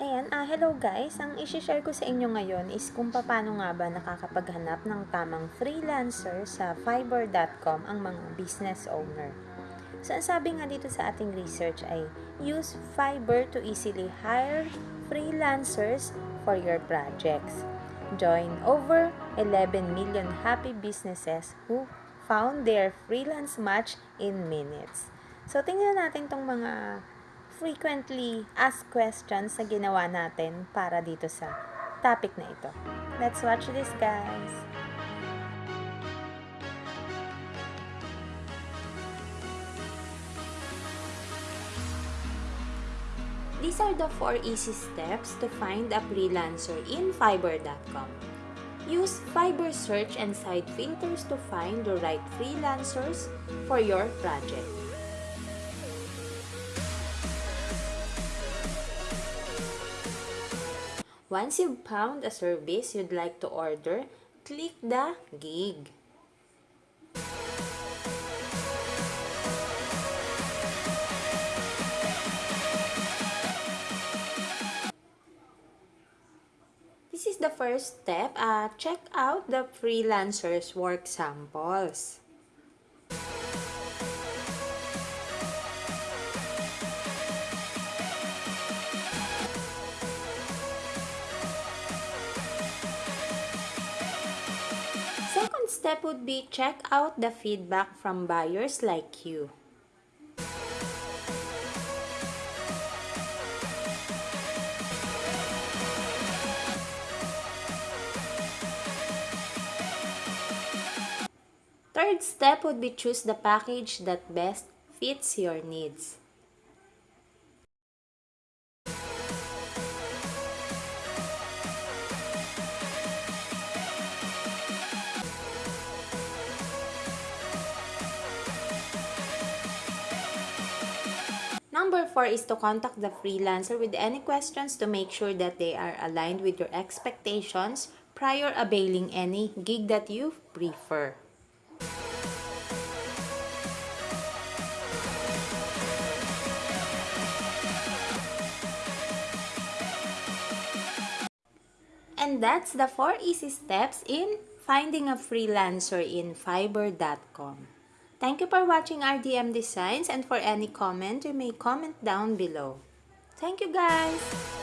Ayan, ah, hello guys. Ang isi-share ko sa inyo ngayon is kung paano nga ba nakakapaghanap ng tamang freelancer sa Fiverr.com ang mga business owner. So, ang sabi nga dito sa ating research ay use Fiverr to easily hire freelancers for your projects. Join over 11 million happy businesses who found their freelance match in minutes. So, tingnan natin tong mga frequently asked questions na ginawa natin para dito sa topic na ito. Let's watch this, guys! These are the four easy steps to find a freelancer in Fiverr.com. Use Fiverr search and site filters to find the right freelancers for your project. Once you've found a service you'd like to order, click the gig. This is the first step. Uh, check out the freelancer's work samples. Step would be check out the feedback from buyers like you. Third step would be choose the package that best fits your needs. Four is to contact the freelancer with any questions to make sure that they are aligned with your expectations prior availing any gig that you prefer. And that's the four easy steps in finding a freelancer in Fiverr.com. Thank you for watching RDM Designs and for any comment, you may comment down below. Thank you guys!